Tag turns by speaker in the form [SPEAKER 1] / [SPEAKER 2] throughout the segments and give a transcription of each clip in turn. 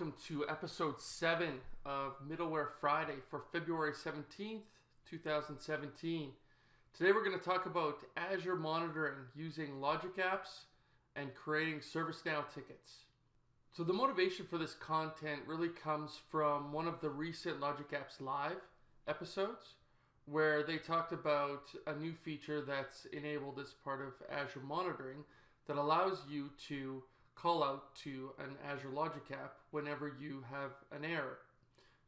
[SPEAKER 1] Welcome to episode 7 of Middleware Friday for February 17th, 2017. Today we're going to talk about Azure monitoring using Logic Apps and creating ServiceNow tickets. So the motivation for this content really comes from one of the recent Logic Apps Live episodes where they talked about a new feature that's enabled as part of Azure monitoring that allows you to call out to an Azure Logic app whenever you have an error.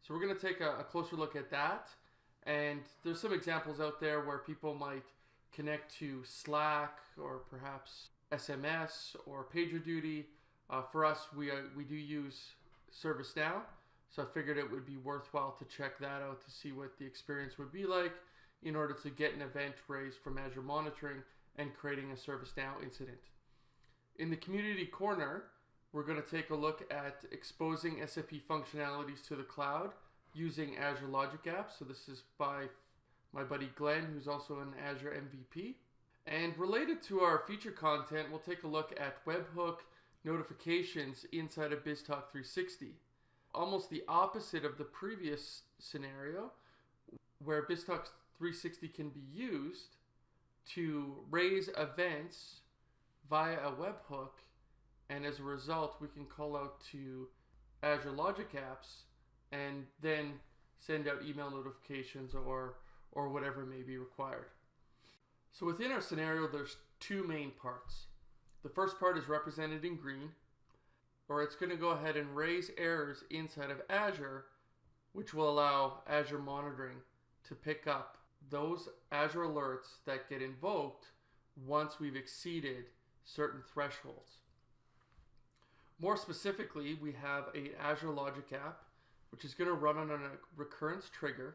[SPEAKER 1] So we're going to take a, a, closer look at that. And there's some examples out there where people might connect to Slack or perhaps SMS or PagerDuty. Uh, for us, we, uh, we do use ServiceNow. So I figured it would be worthwhile to check that out to see what the experience would be like in order to get an event raised from Azure Monitoring and creating a ServiceNow incident. In the community corner, we're going to take a look at exposing SAP functionalities to the cloud using Azure Logic Apps. So this is by my buddy Glenn, who's also an Azure MVP. And related to our feature content, we'll take a look at webhook notifications inside of BizTalk 360. Almost the opposite of the previous scenario, where BizTalk 360 can be used to raise events via a webhook, and as a result, we can call out to Azure Logic Apps and then send out email notifications or or whatever may be required. So within our scenario, there's two main parts. The first part is represented in green, or it's going to go ahead and raise errors inside of Azure, which will allow Azure monitoring to pick up those Azure alerts that get invoked once we've exceeded certain thresholds. More specifically, we have a Azure Logic app, which is going to run on a recurrence trigger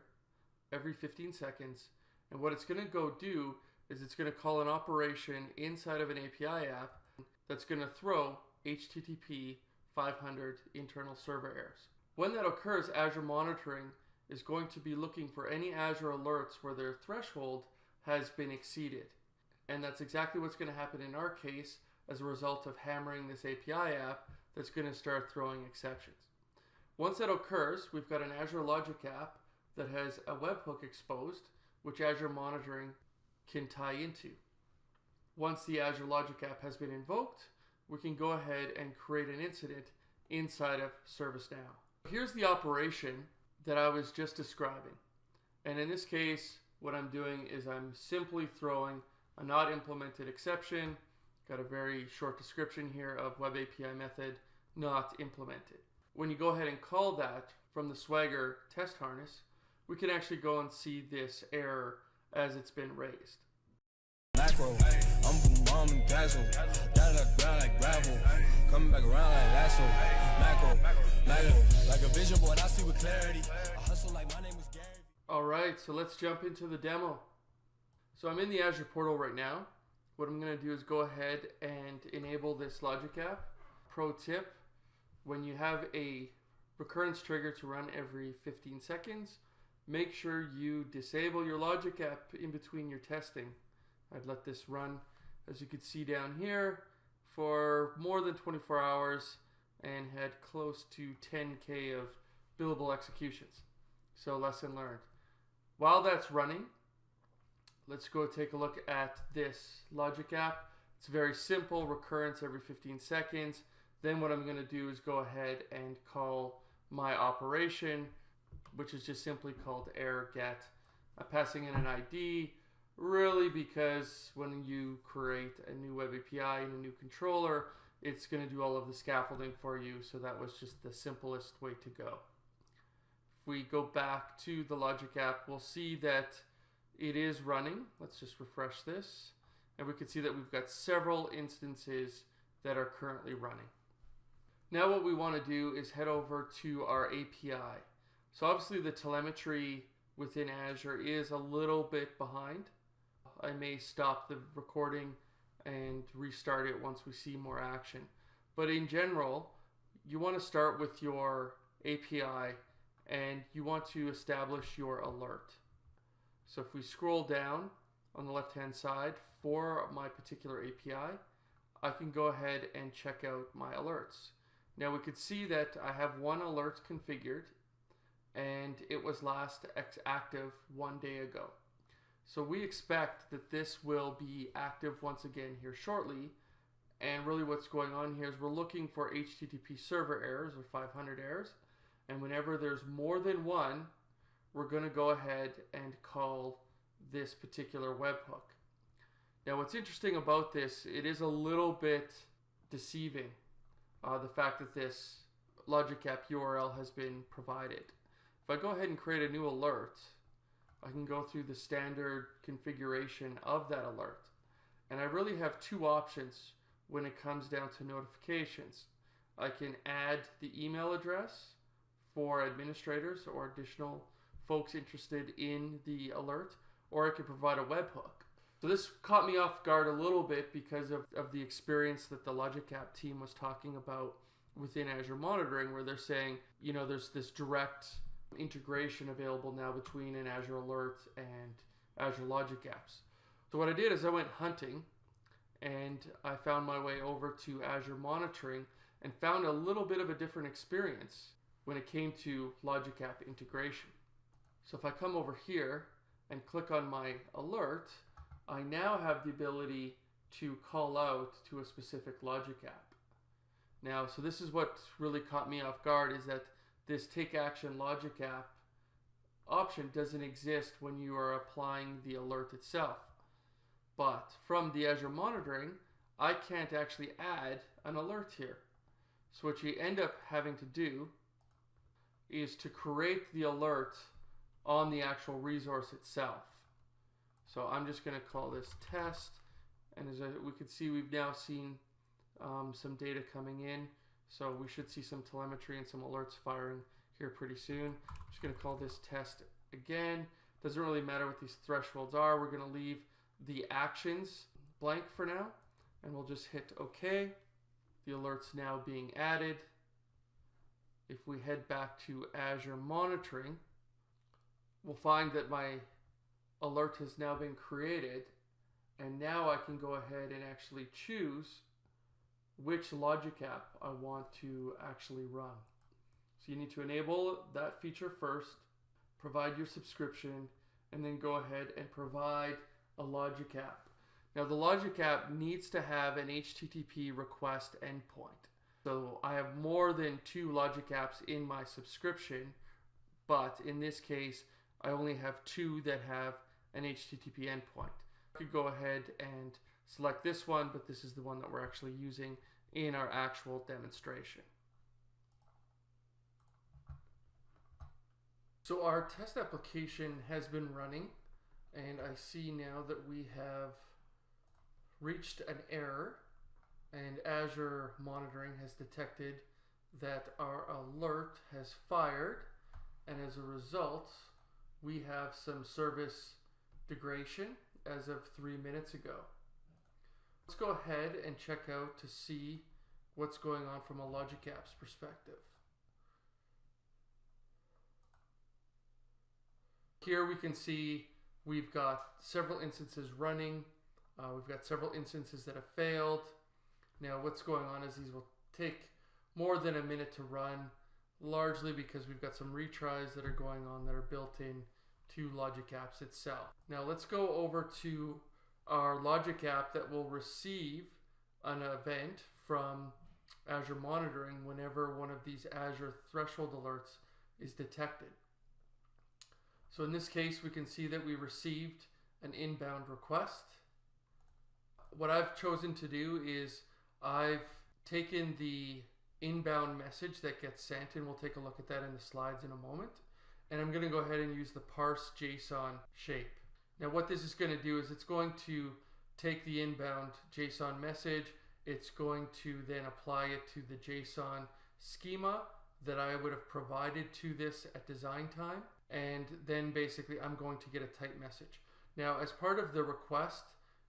[SPEAKER 1] every 15 seconds. And what it's going to go do is it's going to call an operation inside of an API app that's going to throw HTTP 500 internal server errors. When that occurs, Azure Monitoring is going to be looking for any Azure alerts where their threshold has been exceeded. And that's exactly what's going to happen in our case as a result of hammering this API app that's going to start throwing exceptions. Once that occurs, we've got an Azure Logic app that has a webhook exposed, which Azure Monitoring can tie into. Once the Azure Logic app has been invoked, we can go ahead and create an incident inside of ServiceNow. Here's the operation that I was just describing. And in this case, what I'm doing is I'm simply throwing a not implemented exception. Got a very short description here of web API method not implemented. When you go ahead and call that from the Swagger test harness, we can actually go and see this error as it's been raised. Macro, I'm mom and dazzle, ground like gravel, coming back around like lasso, macro, macro, like a vision board, I see with clarity, I hustle like my name is Gary. All right, so let's jump into the demo. So I'm in the Azure portal right now. What I'm going to do is go ahead and enable this Logic app. Pro tip, when you have a recurrence trigger to run every 15 seconds, make sure you disable your Logic app in between your testing. I'd let this run, as you can see down here, for more than 24 hours and had close to 10K of billable executions. So lesson learned. While that's running, let's go take a look at this Logic app. It's very simple, recurrence every 15 seconds. Then what I'm going to do is go ahead and call my operation, which is just simply called error get. I'm passing in an ID, really because when you create a new web API and a new controller, it's going to do all of the scaffolding for you. So that was just the simplest way to go. If we go back to the Logic app, we'll see that it is running. Let's just refresh this. And we can see that we've got several instances that are currently running. Now what we want to do is head over to our API. So obviously the telemetry within Azure is a little bit behind. I may stop the recording and restart it once we see more action. But in general, you want to start with your API and you want to establish your alert. So if we scroll down on the left hand side for my particular API, I can go ahead and check out my alerts. Now we could see that I have one alert configured and it was last active one day ago. So we expect that this will be active once again here shortly. And really what's going on here is we're looking for HTTP server errors or 500 errors. And whenever there's more than one, we're going to go ahead and call this particular webhook. Now what's interesting about this, it is a little bit deceiving, uh, the fact that this logic app URL has been provided. If I go ahead and create a new alert, I can go through the standard configuration of that alert. And I really have two options when it comes down to notifications. I can add the email address for administrators or additional folks interested in the alert, or I could provide a webhook. So this caught me off guard a little bit because of, of the experience that the Logic App team was talking about within Azure Monitoring, where they're saying, you know, there's this direct integration available now between an Azure Alert and Azure Logic Apps. So what I did is I went hunting and I found my way over to Azure Monitoring and found a little bit of a different experience when it came to Logic App integration. So if I come over here and click on my alert, I now have the ability to call out to a specific Logic app. Now, so this is what really caught me off guard is that this take action Logic app option doesn't exist when you are applying the alert itself. But from the Azure monitoring, I can't actually add an alert here. So what you end up having to do is to create the alert on the actual resource itself. So I'm just going to call this test. And as we can see, we've now seen um, some data coming in. So we should see some telemetry and some alerts firing here pretty soon. I'm just going to call this test again. Doesn't really matter what these thresholds are. We're going to leave the actions blank for now. And we'll just hit OK. The alert's now being added. If we head back to Azure Monitoring, we'll find that my alert has now been created and now I can go ahead and actually choose which logic app I want to actually run. So you need to enable that feature first, provide your subscription, and then go ahead and provide a logic app. Now the logic app needs to have an HTTP request endpoint. So I have more than two logic apps in my subscription, but in this case, I only have two that have an HTTP endpoint. I could go ahead and select this one, but this is the one that we're actually using in our actual demonstration. So our test application has been running and I see now that we have reached an error and Azure monitoring has detected that our alert has fired and as a result we have some service degradation as of three minutes ago. Let's go ahead and check out to see what's going on from a Logic Apps perspective. Here we can see we've got several instances running. Uh, we've got several instances that have failed. Now what's going on is these will take more than a minute to run, largely because we've got some retries that are going on that are built in to Logic Apps itself. Now let's go over to our Logic app that will receive an event from Azure Monitoring whenever one of these Azure threshold alerts is detected. So in this case, we can see that we received an inbound request. What I've chosen to do is I've taken the inbound message that gets sent, and we'll take a look at that in the slides in a moment. And I'm going to go ahead and use the parse JSON shape. Now what this is going to do is it's going to take the inbound JSON message, it's going to then apply it to the JSON schema that I would have provided to this at design time. And then basically I'm going to get a type message. Now as part of the request,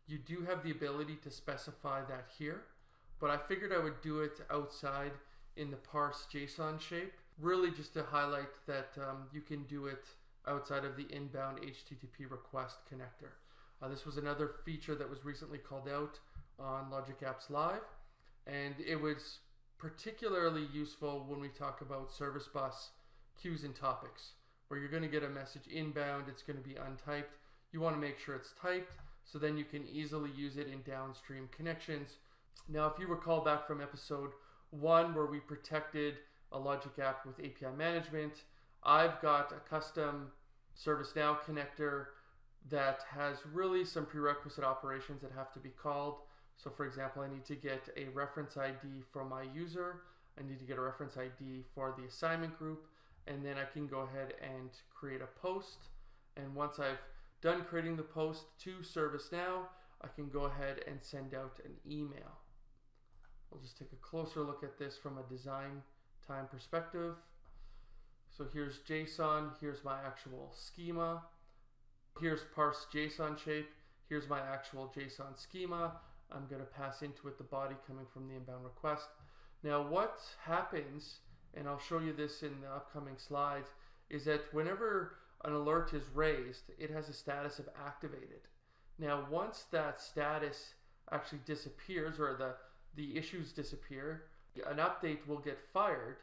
[SPEAKER 1] you do have the ability to specify that here, but I figured I would do it outside in the parse JSON shape, really just to highlight that um, you can do it outside of the inbound HTTP request connector. Uh, this was another feature that was recently called out on Logic Apps Live, and it was particularly useful when we talk about service bus queues and topics, where you're going to get a message inbound, it's going to be untyped. You want to make sure it's typed so then you can easily use it in downstream connections. Now, if you recall back from episode one, where we protected a Logic app with API management, I've got a custom ServiceNow connector that has really some prerequisite operations that have to be called. So for example, I need to get a reference ID from my user. I need to get a reference ID for the assignment group. And then I can go ahead and create a post. And once I've done creating the post to ServiceNow, I can go ahead and send out an email. We'll just take a closer look at this from a design time perspective. So here's JSON, here's my actual schema. Here's parse JSON shape. Here's my actual JSON schema. I'm going to pass into it the body coming from the inbound request. Now what happens, and I'll show you this in the upcoming slides, is that whenever an alert is raised, it has a status of activated. Now once that status actually disappears or the, the issues disappear, an update will get fired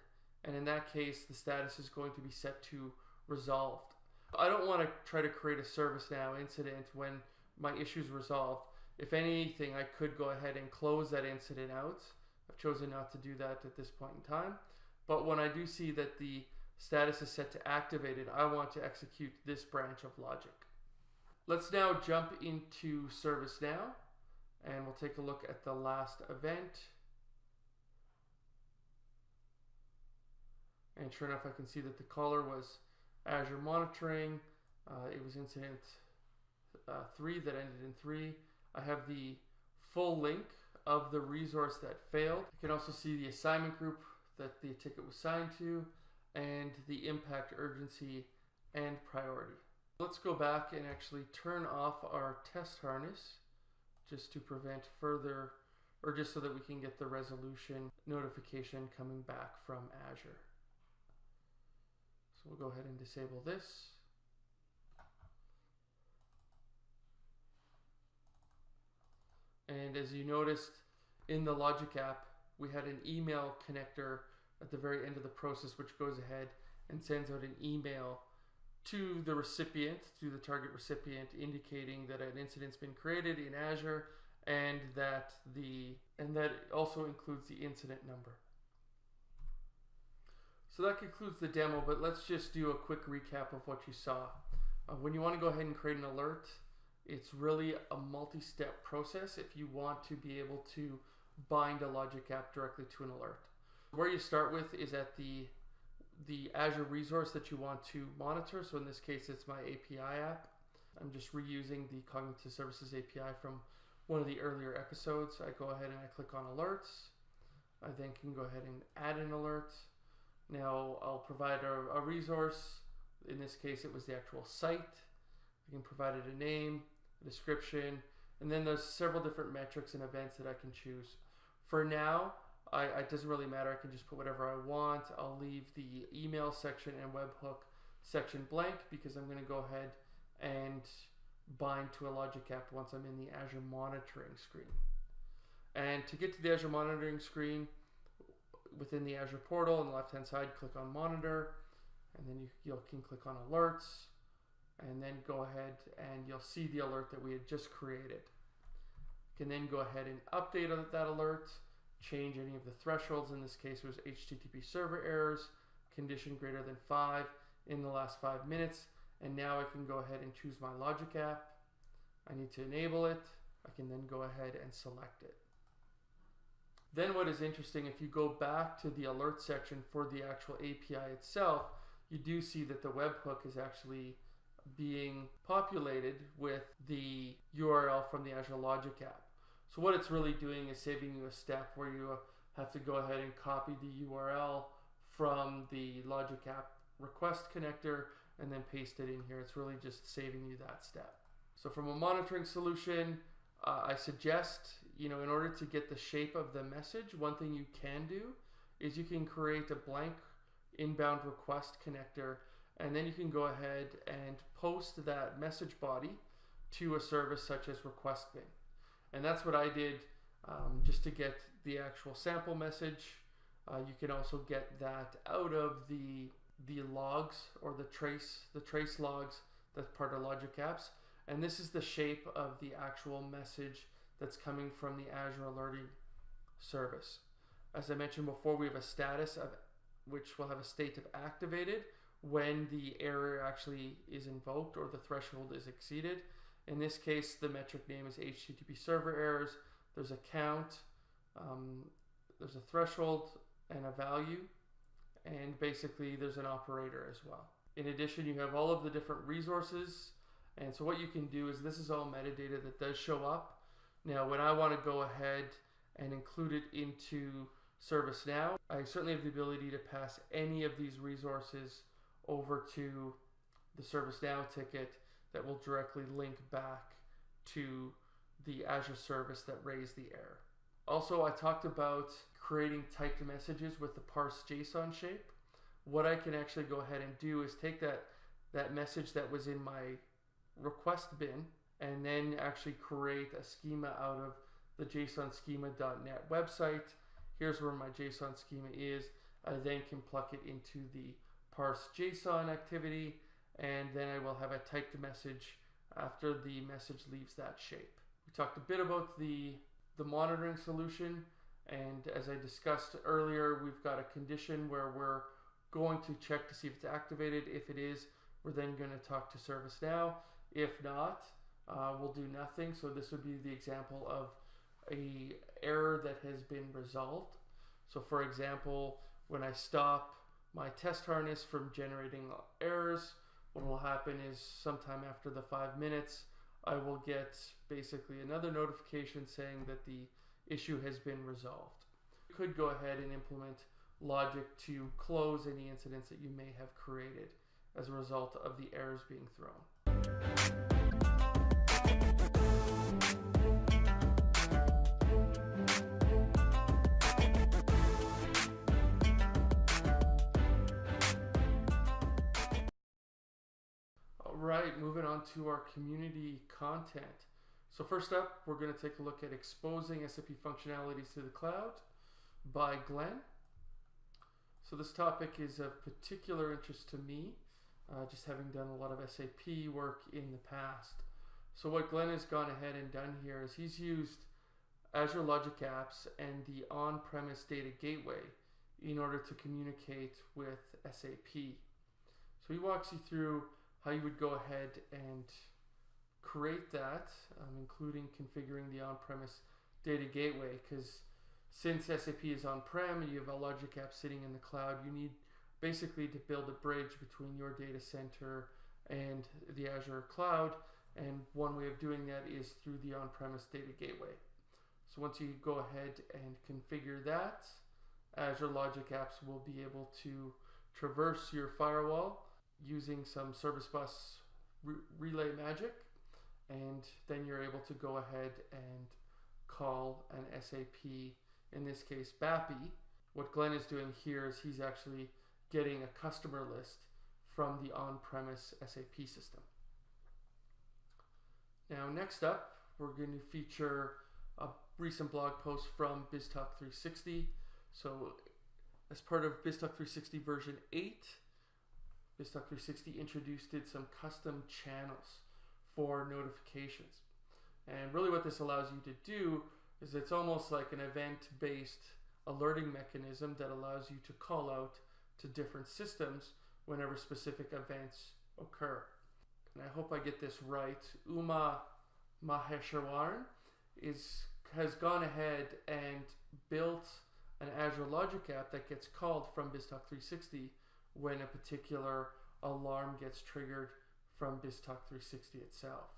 [SPEAKER 1] and in that case the status is going to be set to resolved. I don't want to try to create a ServiceNow incident when my issue is resolved. If anything, I could go ahead and close that incident out. I've chosen not to do that at this point in time. But when I do see that the status is set to activated, I want to execute this branch of logic. Let's now jump into ServiceNow and we'll take a look at the last event. And sure enough, I can see that the caller was Azure monitoring. Uh, it was incident uh, three that ended in three. I have the full link of the resource that failed. You can also see the assignment group that the ticket was signed to and the impact urgency and priority. Let's go back and actually turn off our test harness just to prevent further or just so that we can get the resolution notification coming back from Azure. So we'll go ahead and disable this. And as you noticed in the Logic app, we had an email connector at the very end of the process, which goes ahead and sends out an email to the recipient, to the target recipient, indicating that an incident's been created in Azure and that the and that also includes the incident number. So that concludes the demo, but let's just do a quick recap of what you saw. Uh, when you want to go ahead and create an alert, it's really a multi-step process if you want to be able to bind a Logic app directly to an alert. Where you start with is at the the Azure resource that you want to monitor. So in this case, it's my API app. I'm just reusing the Cognitive Services API from one of the earlier episodes. I go ahead and I click on alerts. I then can go ahead and add an alert. Now I'll provide a, a resource. In this case, it was the actual site. I can provide it a name, a description, and then there's several different metrics and events that I can choose. For now, I, it doesn't really matter. I can just put whatever I want. I'll leave the email section and webhook section blank because I'm going to go ahead and bind to a Logic app once I'm in the Azure monitoring screen. And to get to the Azure monitoring screen, within the Azure portal on the left hand side, click on monitor, and then you, you can click on alerts, and then go ahead and you'll see the alert that we had just created. You can then go ahead and update that alert, change any of the thresholds. In this case, it was HTTP server errors, condition greater than five in the last five minutes. And now I can go ahead and choose my Logic app. I need to enable it. I can then go ahead and select it. Then what is interesting, if you go back to the alert section for the actual API itself, you do see that the webhook is actually being populated with the URL from the Azure Logic app. So what it's really doing is saving you a step where you have to go ahead and copy the URL from the Logic app request connector and then paste it in here. It's really just saving you that step. So from a monitoring solution, uh, I suggest, you know, in order to get the shape of the message, one thing you can do is you can create a blank inbound request connector and then you can go ahead and post that message body to a service such as RequestBin. And that's what I did um, just to get the actual sample message Uh, you can also get that out of the the logs or the trace the trace logs that's part of Logic Apps. And this is the shape of the actual message that's coming from the Azure Alerting service. As I mentioned before, we have a status of which will have a state of activated when the error actually is invoked or the threshold is exceeded. In this case, the metric name is HTTP server errors. There's a count, um, there's a threshold and a value, and basically there's an operator as well. In addition, you have all of the different resources. And so what you can do is this is all metadata that does show up. Now, when I want to go ahead and include it into ServiceNow, I certainly have the ability to pass any of these resources over to the ServiceNow ticket that will directly link back to the Azure service that raised the error. Also, I talked about creating typed messages with the parse JSON shape. What I can actually go ahead and do is take that, that message that was in my request bin and then actually create a schema out of the JSON schema.net website. Here's where my JSON schema is. I then can pluck it into the parse JSON activity and then I will have a typed message after the message leaves that shape. We talked a bit about the, the monitoring solution and as I discussed earlier, we've got a condition where we're going to check to see if it's activated. If it is, we're then going to talk to ServiceNow. If not, uh, we'll do nothing. So this would be the example of a error that has been resolved. So for example, when I stop my test harness from generating errors, what will happen is sometime after the five minutes, I will get basically another notification saying that the issue has been resolved. You could go ahead and implement logic to close any incidents that you may have created as a result of the errors being thrown. Right, moving on to our community content. So first up, we're going to take a look at exposing SAP functionalities to the cloud by Glenn. So this topic is of particular interest to me, uh, just having done a lot of SAP work in the past. So what Glenn has gone ahead and done here is he's used Azure Logic Apps and the on-premise data gateway in order to communicate with SAP. So he walks you through how you would go ahead and create that, um, including configuring the on-premise data gateway, because since SAP is on-prem and you have a Logic app sitting in the cloud, you need basically to build a bridge between your data center and the Azure cloud. And one way of doing that is through the on-premise data gateway. So once you go ahead and configure that, Azure Logic Apps will be able to traverse your firewall using some service bus re relay magic and then you're able to go ahead and call an SAP, in this case BAPI. What Glenn is doing here is he's actually getting a customer list from the on-premise SAP system. Now next up, we're going to feature a recent blog post from BizTalk 360. So as part of BizTalk 360 version 8, BizTalk 360 introduced it some custom channels for notifications. And really what this allows you to do is it's almost like an event-based alerting mechanism that allows you to call out to different systems whenever specific events occur. And I hope I get this right. Uma Maheshwaran is has gone ahead and built an Azure Logic app that gets called from BizTalk 360 when a particular alarm gets triggered from BizTalk 360 itself.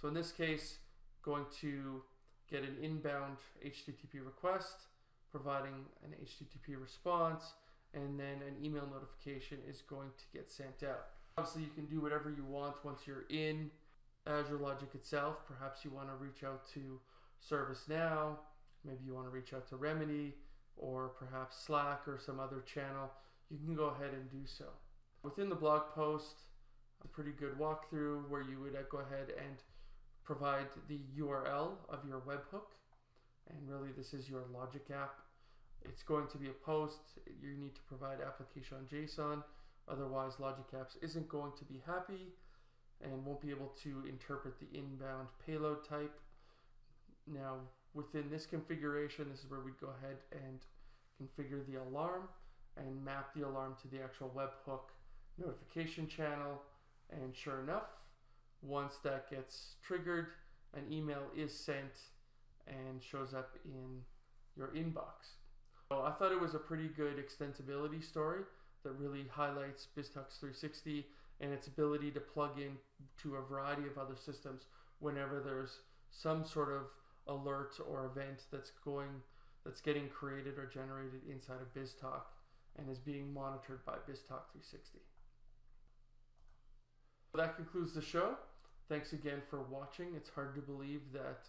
[SPEAKER 1] So in this case, going to get an inbound HTTP request, providing an HTTP response, and then an email notification is going to get sent out. Obviously, you can do whatever you want once you're in Azure Logic itself. Perhaps you want to reach out to ServiceNow, maybe you want to reach out to Remedy, or perhaps Slack or some other channel. You can go ahead and do so. Within the blog post, a pretty good walkthrough where you would uh, go ahead and provide the URL of your webhook. And really this is your Logic app It's going to be a post. You need to provide application on JSON. Otherwise, Logic Apps isn't going to be happy and won't be able to interpret the inbound payload type. Now, within this configuration, this is where we'd go ahead and configure the alarm and map the alarm to the actual webhook notification channel. And sure enough, once that gets triggered, an email is sent and shows up in your inbox. So I thought it was a pretty good extensibility story that really highlights BizTalks 360 and its ability to plug in to a variety of other systems whenever there's some sort of alert or event that's going that's getting created or generated inside of BizTalk and is being monitored by BizTalk 360. That concludes the show. Thanks again for watching. It's hard to believe that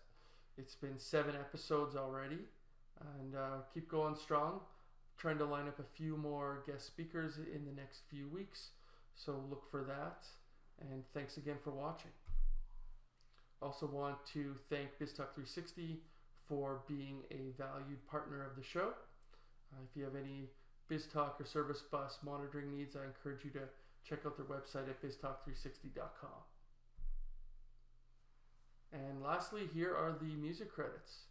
[SPEAKER 1] it's been seven episodes already, and uh, keep going strong. Trying to line up a few more guest speakers in the next few weeks, so look for that. And thanks again for watching. Also want to thank BizTalk 360 for being a valued partner of the show. Uh, if you have any BizTalk or Service Bus monitoring needs, I encourage you to check out their website at biztalk360.com. And lastly, here are the music credits.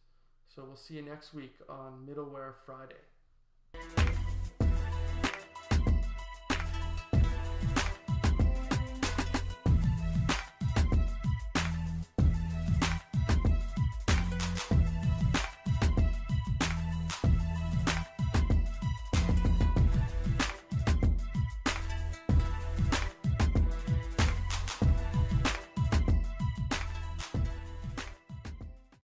[SPEAKER 1] So we'll see you next week on Middleware Friday.